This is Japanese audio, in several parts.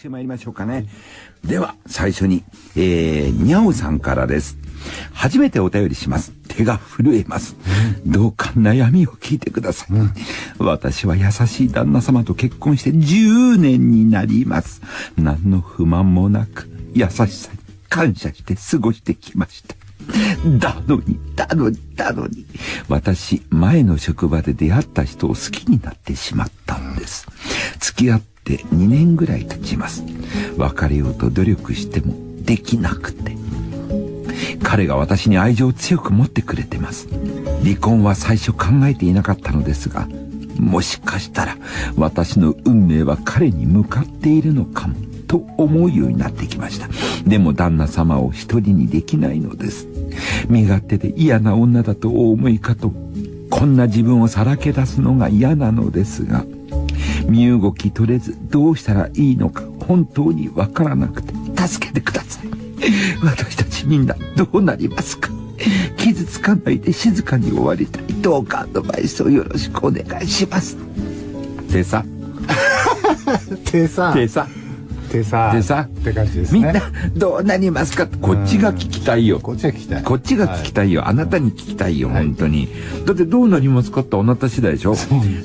してまいりましょうかね。では、最初に、えー、にゃおさんからです。初めてお便りします。手が震えます。どうか悩みを聞いてください。うん、私は優しい旦那様と結婚して10年になります。何の不満もなく、優しさに感謝して過ごしてきました。だのに、だのに、だのに。私、前の職場で出会った人を好きになってしまったんです。付き合って2年ぐらい経ちます。別れようと努力してもできなくて。彼が私に愛情を強く持ってくれてます。離婚は最初考えていなかったのですが、もしかしたら私の運命は彼に向かっているのかも。と思うようになってきました。でも旦那様を一人にできないのです。身勝手で嫌な女だとお思いかと、こんな自分をさらけ出すのが嫌なのですが、身動き取れずどうしたらいいのか本当にわからなくて助けてください。私たちみんなどうなりますか傷つかないで静かに終わりたい。どうかアドバイスをよろしくお願いします。てさ。てさ。てさ。でさでさって感じですね。みんなどうなりますか？こっちが聞きたいよ。こっちが聞きたい。こっちが聞きたいよ、はい、あなたに聞きたいよ、はい、本当に。だってどうなりますかってあなた次第でしょ？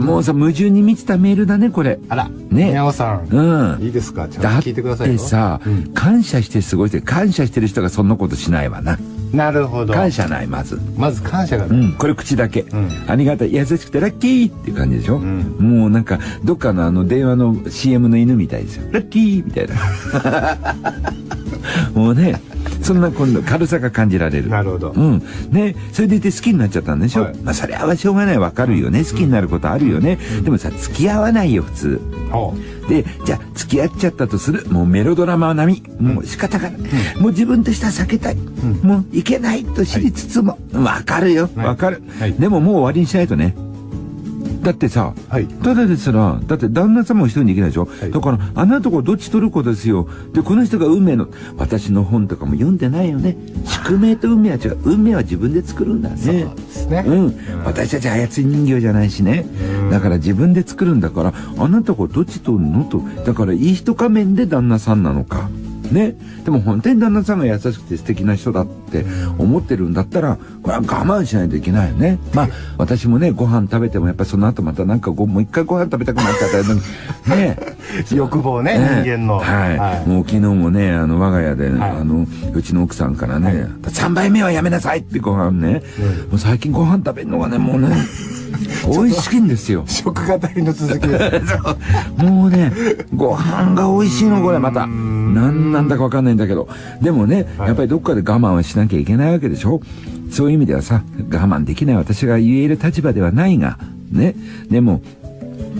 もうさ矛盾に満ちたメールだねこれ。あらね。宮尾さん。うん。いいですか？ちゃんと聞いてくださいよ。だってさ、うん、感謝して過ごして感謝してる人がそんなことしないわななるほど。感謝ないまず。まず感謝がうん。これ口だけ、うん、ありがたい。優しくてラッキーっていう感じでしょ、うん、もうなんかどっかのあの電話の CM の犬みたいですよ。ラッキーみたいな。もうねそんな今度軽さが感じられる。なるほど。うん。ね、それでいて好きになっちゃったんでしょ、はい、まあそれはしょうがないわかるよね。好きになることあるよね。うん、でもさ、付き合わないよ、普通。で、じゃあ付き合っちゃったとする。もうメロドラマ並み。もう仕方がない。うん、もう自分としては避けたい。うん、もういけないと知りつつも。わ、はい、かるよ。わかる、はい、でももう終わりにしないとね。だってさ、はい、ただですら、だって旦那様も一人にできないでしょ、はい、だから、あなたとこどっち取る子ですよ。で、この人が運命の、私の本とかも読んでないよね。宿命と運命は違う。運命は自分で作るんだね。そうですね。うん。私たち操り人形じゃないしね。だから自分で作るんだから、あなたこどっち取るの？と。だから、いい人仮面で旦那さんなのか。ね。でも本当に旦那さんが優しくて素敵な人だって思ってるんだったら、これは我慢しないといけないよね。まあ、私もね、ご飯食べてもやっぱりその後またなんかご、もう一回ご飯食べたくなっちゃったのに、ね。欲望ね、ね人間の。はい。はい、もう昨日もね、あの、我が家で、はい、あの、うちの奥さんからね、はい、3杯目はやめなさいってご飯ね。うん、もう最近ご飯食べるのがね、もうね、美味しいんですよ。食語りの続きです。もうね、ご飯が美味しいの、これまた。何なんだかわかんないんだけど。でもね、やっぱりどっかで我慢はしなきゃいけないわけでしょ？そういう意味ではさ、我慢できない私が言える立場ではないが、ね。でも、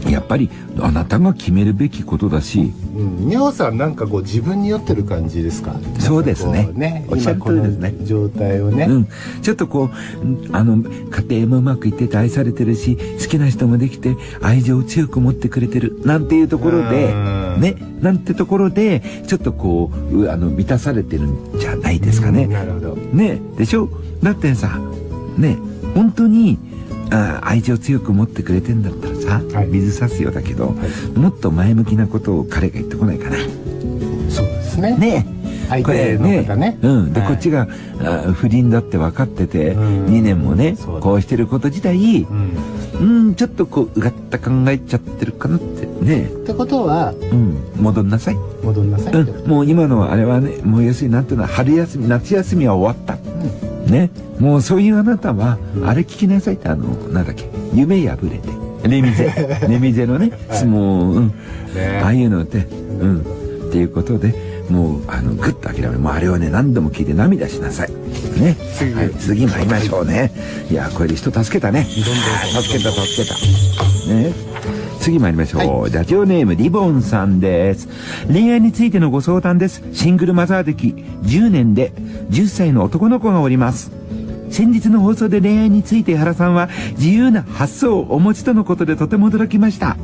やっぱりあなたが決めるべきことだし、うん、にゃおさんなんかこう自分に酔ってる感じですか？そうですね。ねおっしゃる通りですね。状態をね、うん、ちょっとこうあの家庭もうまくいってて愛されてるし好きな人もできて愛情を強く持ってくれてるなんていうところでねなんてところでちょっとこうあの満たされてるんじゃないですかね、なるほど。ねでしょ？だってさね本当にあ愛情強く持ってくれてんだったらさ、はい、水差すよだけど、はい、もっと前向きなことを彼が言ってこないかな。そうですね。ね。これね。ね、うん、で、はい、こっちがあ不倫だって分かってて、うん、2年もねこうしてること自体うん、ちょっとこううがった考えちゃってるかなってね。ってことは、うん、戻んなさい。戻んなさい、うん、もう今のあれはねもう要するになんていうのは春休み夏休みは終わった、うん、ね。もうそういうあなたは、あれ聞きなさいってあのなんだっけ夢破れて。レミゼ。レミゼのね、はい、もう、うん、ね、ああいうのって、うん、っていうことでもうあのグッと諦めもうあれをね何度も聞いて涙しなさい。ね。次,、はい、次参りましょうね。いやこれで人助けたね。助けた助けた。ね次参りましょう、はい、ラジオネームリボンさんです恋愛についてのご相談ですシングルマザー歴10年で10歳の男の子がおります先日の放送で恋愛について原さんは自由な発想をお持ちとのことでとても驚きました。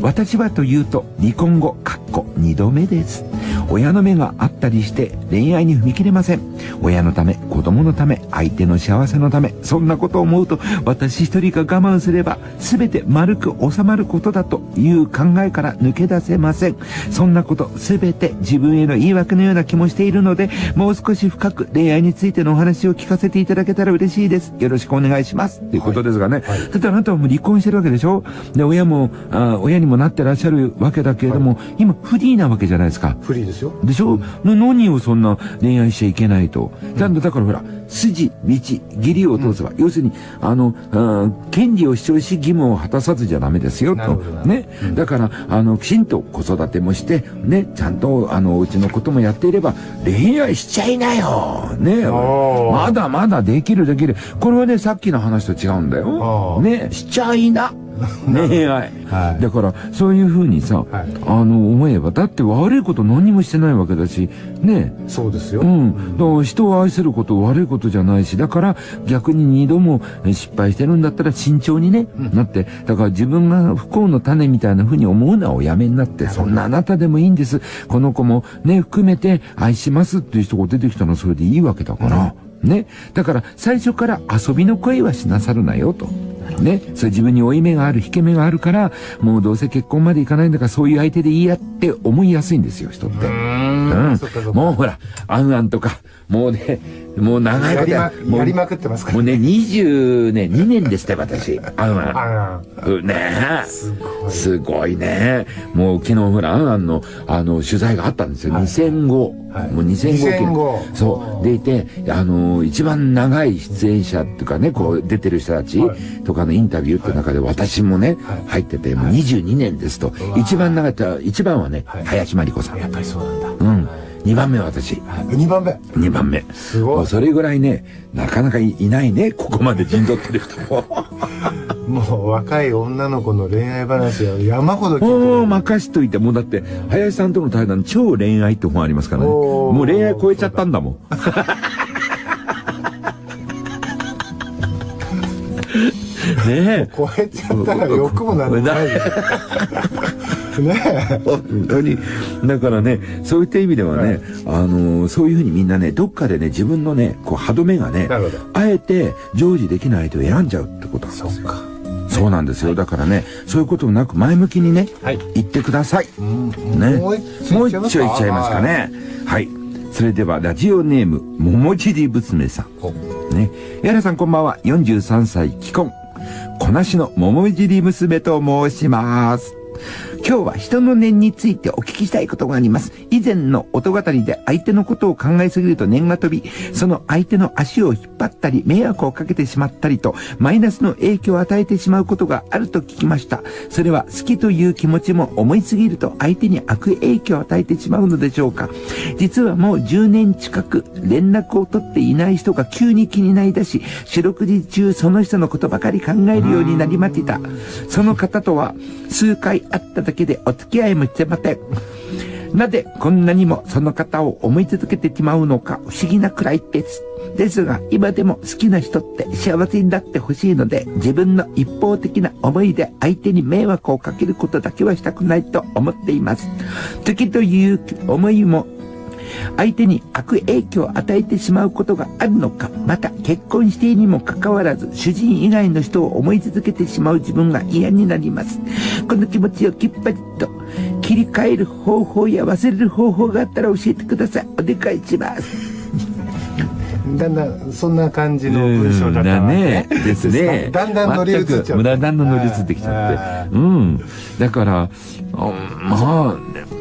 私はというと離婚後、かっこ2度目です。親の目があったりして恋愛に踏み切れません。親のため、子供のため、相手の幸せのため、そんなことを思うと、私一人が我慢すれば、全て丸く収まることだという考えから抜け出せません。そんなこと、全て自分への言い訳のような気もしているので、もう少し深く恋愛についてのお話を聞かせていただけたら嬉しいです。よろしくお願いします。ということですがね。はいはい、だってあなたはもう離婚してるわけでしょで、親も、あ親にもなってらっしゃるわけだけれども、はい、今フリーなわけじゃないですか。フリーですよ。でしょ、うん、何をそんな恋愛しちゃいけないと。だだからほら、筋、道、義理を通せば、うん、要するに、あの、権利を主張し義務を果たさずじゃダメですよ、と。ね、うん、だから、あの、きちんと子育てもして、ね、ちゃんと、あの、うちのこともやっていれば、恋愛しちゃいなよねまだまだできるできる。これはね、さっきの話と違うんだよ。ね、しちゃいな。恋愛、はい、だからそういうふうにさ、はい、あの思えばだって悪いこと何もしてないわけだしねそうですよ、うん、だから人を愛すること悪いことじゃないしだから逆に二度も失敗してるんだったら慎重にね、うん、なって。だから自分が不幸の種みたいなふうに思うのはおやめになってそんなあなたでもいいんです。この子もね含めて愛しますっていう人が出てきたのはそれでいいわけだから、うん、ね。だから最初から遊びの声はしなさるなよと。ね、それ自分に負い目がある、引け目があるから、もうどうせ結婚までいかないんだから、そういう相手でいいやって思いやすいんですよ、人って。うん。もうほら、あんあんとか、もうね、もう長いことやまやりまくってますから、もうね、20ね、2年ですって、私。あんあん。ねすごい。すごいね。もう昨日ほら、あんあんの、あの、取材があったんですよ。はい、2005。はい、もう2005。2005そう。でいて、あの、一番長い出演者っていうかね、こう、出てる人たちとかのインタビューって中で私もね、入ってて、もう22年ですと。一番長い、一番はね、林真理子さん。やっぱりそうなんだ。うん。2番目は私。2番目 ?2 番目。すごい。それぐらいね、なかなかいないね、ここまで陣取ってる人も。もう若い女の子の恋愛話は山ほど聞いてもう任しといて、もうだって、林さんとの対談超恋愛って本ありますからね。もう恋愛超えちゃったんだもん。ねえ。超えちゃったら欲もなんない。ね本当に。だからね、そういった意味ではね、はい、あのー、そういうふうにみんなね、どっかでね、自分のね、こう歯止めがね、あえて常時できないと選んじゃうってことなんですよ。そうなんですよ。だからね、そういうことなく前向きにね、はい、言ってください。ね。もう一丁いっちゃいますかね。はい。それでは、ラジオネーム、桃尻娘さん。ね。やらさんこんばんは。43歳、既婚。こなしの桃尻娘と申します。今日は人の念についてお聞きしたいことがあります。以前の音語りで相手のことを考えすぎると念が飛び、その相手の足を引っ張ったり、迷惑をかけてしまったりと、マイナスの影響を与えてしまうことがあると聞きました。それは好きという気持ちも思いすぎると相手に悪影響を与えてしまうのでしょうか。実はもう10年近く連絡を取っていない人が急に気になりだし、四六時中その人のことばかり考えるようになりました。その方とは数回会っただけでお付き合いもしてません。なぜこんなにもその方を思い続けてしまうのか不思議なくらいです。ですが、今でも好きな人って幸せになってほしいので、自分の一方的な思いで相手に迷惑をかけることだけはしたくないと思っています。時という思いも相手に悪影響を与えてしまうことがあるのか、また結婚しているにもかかわらず、主人以外の人を思い続けてしまう自分が嫌になります。この気持ちをきっぱりと切り替える方法や忘れる方法があったら教えてください。お願いします。だんだんそんな感じの文章だったね。ですね。だんだん乗り移っちゃう。だんだん乗り移ってきちゃって。うん。だから、まあ、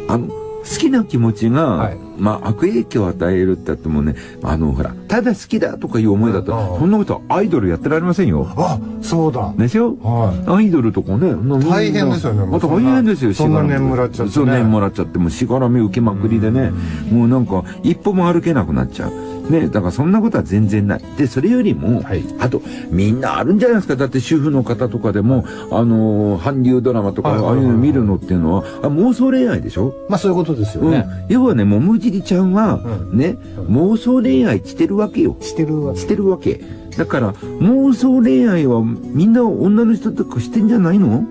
あの、好きな気持ちが、はい、まあ悪影響を与えるって言ってもね、あの、ほら、ただ好きだとかいう思いだと、そんなことアイドルやってられませんよ。あ、そうだ。でしょはい。アイドルとかね。大変ですよね。また大変ですよ、そんな年もらっちゃって、ね。そう、年もらっちゃって、もうしがらみ受けまくりでね、もうなんか、一歩も歩けなくなっちゃう。ね、だからそんなことは全然ない。で、それよりも、はい、あと、みんなあるんじゃないですか。だって主婦の方とかでも、あのー、韓流ドラマとか、ああいうの見るのっていうのは、あ妄想恋愛でしょ？まあそういうことですよね。うん、要はね、もむじりちゃんは、うん、ね、妄想恋愛してるわけよ。してるわけ。してるわけ。だから、妄想恋愛はみんな女の人とかしてんじゃないの？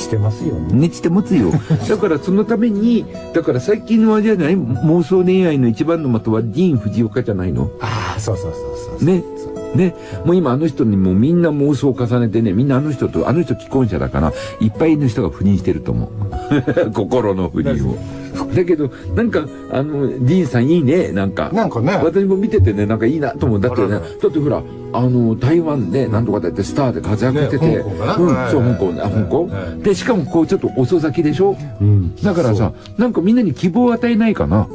してますよね。ねちて持つよ。だからそのために、だから最近のあれじゃない？妄想恋愛の一番の的はディーン・フジオカじゃないの？ああ、そうそうそうそう。ね？ね？もう今あの人にもうみんな妄想を重ねてね、みんなあの人と、あの人既婚者だから、いっぱいの人が不倫してると思う。心の不倫を。だけど、なんか、あの、ディーンさんいいね、なんか。なんかね。私も見ててね、なんかいいなと思う。だってね、だってほら、あの、台湾でなんとかだってスターで活躍してて、ねうん、はいそう、香港ね、あ、香港はいで、しかもこうちょっと遅咲きでしょ？うん。だからさ、なんかみんなに希望を与えないかな。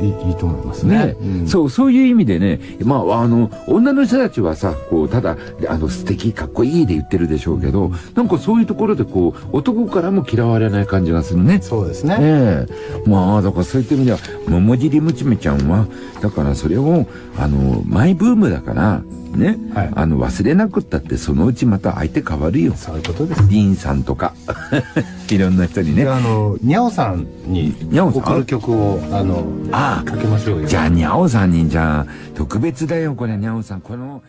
いい、と思いますねね。うんそう、そういう意味でね、まあ、あの、女の人たちはさ、こう、ただ、あの、素敵、かっこいいで言ってるでしょうけど、なんかそういうところでこう、男からも嫌われない感じがするね。そうですね。ええまあ、だからそういった意味では、桃尻娘ちゃんは、だからそれを、あの、マイブームだから、ね、はいあの、忘れなくったって、そのうちまた相手変わるよ。そういうことです。ディーンさんとか、いろんな人にねで。あの、にゃおさんに送る曲を、あの、あかけましょうよ。じゃあ、にゃおさんに、じゃあ、特別だよ、これ、にゃおさん。この、